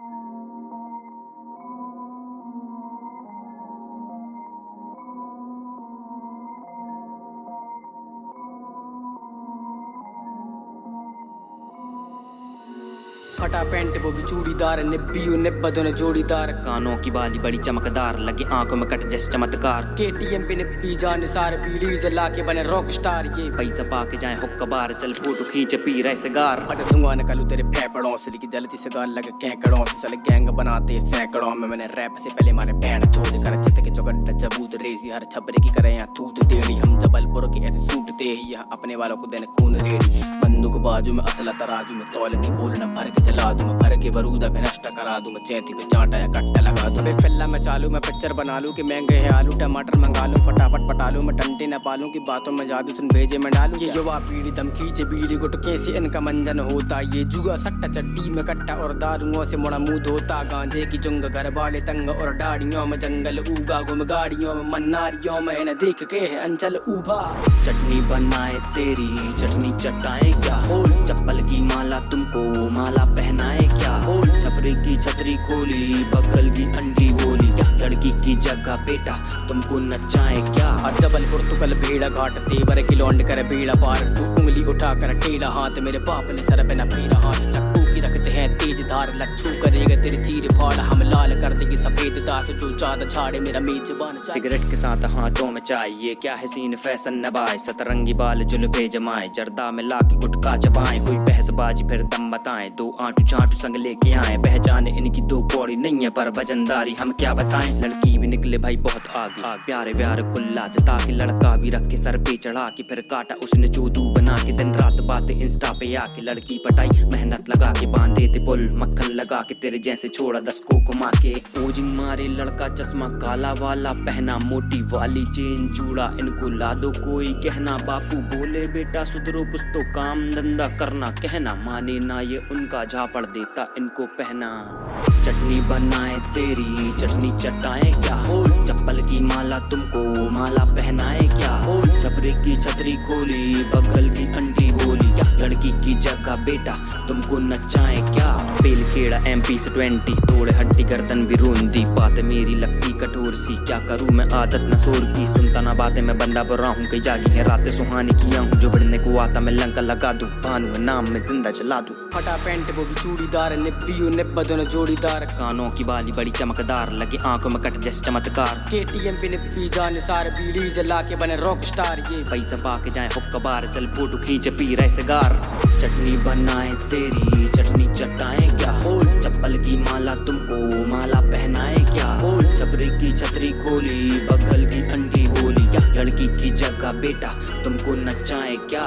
Uh, फटा pant वो भी चूड़ीदार निब्बी निब्बा दोनों जोड़ीदार। कानों की बाली बड़ी चमकदार लगे आँखों में कट जैसे चमत्कार। केटीएम पे निब्बी जान सार पीढ़ी से लाके बने रॉक स्टार ये। पैसा पाके जाए हुक्का बार चल फ़ोटो खींच पी रहे सिगार अच्छा धुआँ निकलू तेरे फेफड़ों से लेके जलती से लगे कैकड़ों से। साले गैंग बनाते सैकड़ों में मैंने रैप से पहले मारे बैंड छोड़ कर चित के चौकट जबूत रेसी हर छपरे की करे यहाँ थूत टेढ़ी हम जबलपुर के ऐसे सूटते यहाँ अपने वालों को देने खून रेडी। बंदूक बाजू में असला तराजू में तौल की बोलना भर के चला दूँ भर के बरूदा भी नष्ट करा दूँ मैं, चैती पे चांटा या कट्टा लगा दूँ। मैं फिल्ला में चालू, मैं पिक्चर बना लूँ कि महँगे है आलू, टमाटर मंगा लूँ, फटाफट पटा लूँ, मैं टंटे न पालूं की बातों में जादू सुन भेजे मैं डालूं। ये युवा पीढ़ी दम खींचे बीड़ी गुटके से इनका मंजन होता, ये जुआ सट्टा चड्डी में कट्टा और दारुओं से मोड़ा मुँह धोता। गांजे की जुंग घर वाले तंग और डाड़ियों में जंगल उगा गुम गाड़ियों में मन्नारियों में देख के है अंचल उबा चटनी बनाए तेरी, चटनी चटाए क्या? चप्पल की माला तुमको माला पहनाए क्या? छपरे की छतरी खोली बगल की अंडी बोली क्या? लड़की की जगह बेटा तुमको नचाए क्या? और जबलपुर तुकल कल भीड़ा घाट तेवर की लौंड कर भीड़ा पार। तू उंगली उठा कर टेढ़ा हाथ मेरे बाप ने सर पे न फेरा हाथ। चक्कू रखते हैं तेज धार लच्छू करेगा तेरी चीर फाड़। हम लाल कर देगी सफ़ेद दांत जो ज़्यादा छाड़े मेरा मेजबान सिगरेट के साथ हाथों में चाय, ये क्या है सीन फ़ैशन नबाए सतरंगी बाल जुल्फे जमाए, जर्दा में लाके गुटका चबाए, कोई बहसबाजी फिर दम बताएँ, दो आंटू चांटू संग लेके आए, पहचाने इनकी दो कौड़ी नहीं है, पर वजनदारी हम क्या बताएँ? लड़की भी निकले भाई बहुत आगे, प्यारे प्यारे कुल्ला जता के लड़का भी रख के सर पे चढ़ा के, फिर काटा उसने चोदू बना के, दिन रात बातें इंस्टा पे आके, लड़की पटाई, मेहनत लगा के बांधे थे पुल, मक्खन लगा के तेरे जैसे छोड़ा दस को घुमा के। ओजिंग मारे लड़का चश्मा काला वाला, पहना मोटी वाली चेन चूड़ा। इनको ला दो कोई कहना, बापू बोले, बेटा सुधरो, कुछ तो काम धंधा करना, कहना, माने ना ये उनका झापड़ देता, इनको पहना। चटनी बनाए तेरी, चटनी चटाए क्या? हो चप्पल की माला तुमको, माला पहनाए क्या? हो छपरे की छतरी खोली, बगल की अंडी बोली। क्या लड़की की जगह बेटा, तुमको नचाए क्या? पेल खेड़ा एम पी से ट्वेंटी तोड़े हड्डी गर्दन भी रोंदी। बात मेरी लगती कठोर सी क्या करूँ मैं? आदत न सोर की सुनता ना बातें मैं बंदा बुरा हूँ कई जागी है रातें सुहानी किया हूँ जो बढ़ने को आता मैं लंका लगा दूँ पानू है नाम में ज़िंदा चला दूँ। फटा पैंट वो भी चूड़ीदार निब्बी निब्बा दोनों जोड़ीदार। कानों की बाली बड़ी चमकदार लगे आँखों में कट जैसे चमत्कार। केटीएम पे निब्बी जान सार पीढ़ी से लाके बने रॉक स्टार ये पैसा पाके जाए हुक्का बार चल फ़ोटो खींच पी रहे सिगार। चटनी बनाए तेरी चटनी चटाए क्या? हो चप्पल की छतरी खोली बगल की अंडी बोली लड़की की जगह बेटा तुमको नचाए क्या?